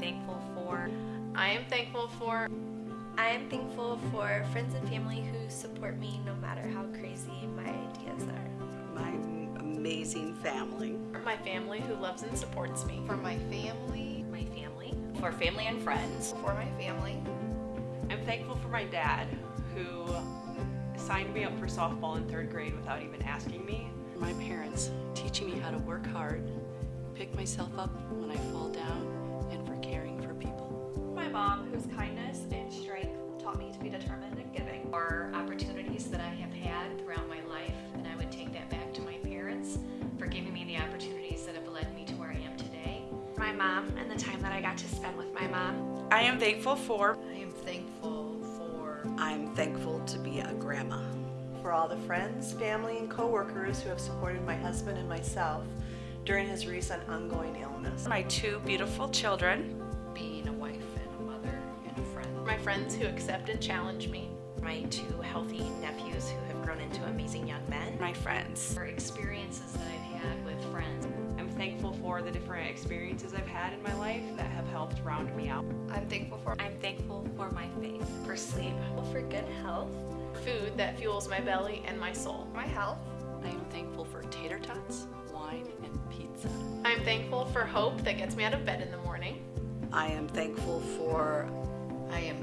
thankful for. I am thankful for. I am thankful for friends and family who support me no matter how crazy my ideas are. My amazing family. For My family who loves and supports me. For my family. My family. For family and friends. For my family. I'm thankful for my dad who signed me up for softball in third grade without even asking me. My parents teaching me how to work hard, pick myself up when I fall down, mom, whose kindness and strength taught me to be determined and giving. Or opportunities that I have had throughout my life, and I would take that back to my parents for giving me the opportunities that have led me to where I am today. My mom and the time that I got to spend with my mom. I am thankful for. I am thankful for. I'm thankful to be a grandma. For all the friends, family, and co-workers who have supported my husband and myself during his recent ongoing illness. My two beautiful children. Being friends who accept and challenge me. My two healthy nephews who have grown into amazing young men. My friends. For experiences that I've had with friends. I'm thankful for the different experiences I've had in my life that have helped round me out. I'm thankful for. I'm thankful for my faith. For sleep. For good health. Food that fuels my belly and my soul. My health. I am thankful for tater tots, wine, and pizza. I'm thankful for hope that gets me out of bed in the morning. I am thankful for. I am thankful for.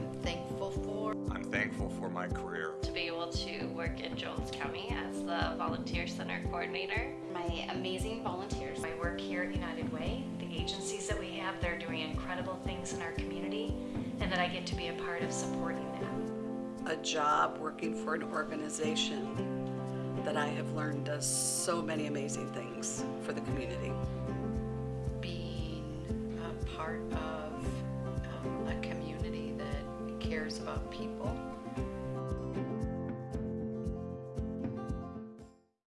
I'm thankful for my career. To be able to work in Jones County as the Volunteer Center Coordinator. My amazing volunteers. I work here at United Way. The agencies that we have, they're doing incredible things in our community, and that I get to be a part of supporting that a job working for an organization that I have learned does so many amazing things for the community. Being a part of cares about people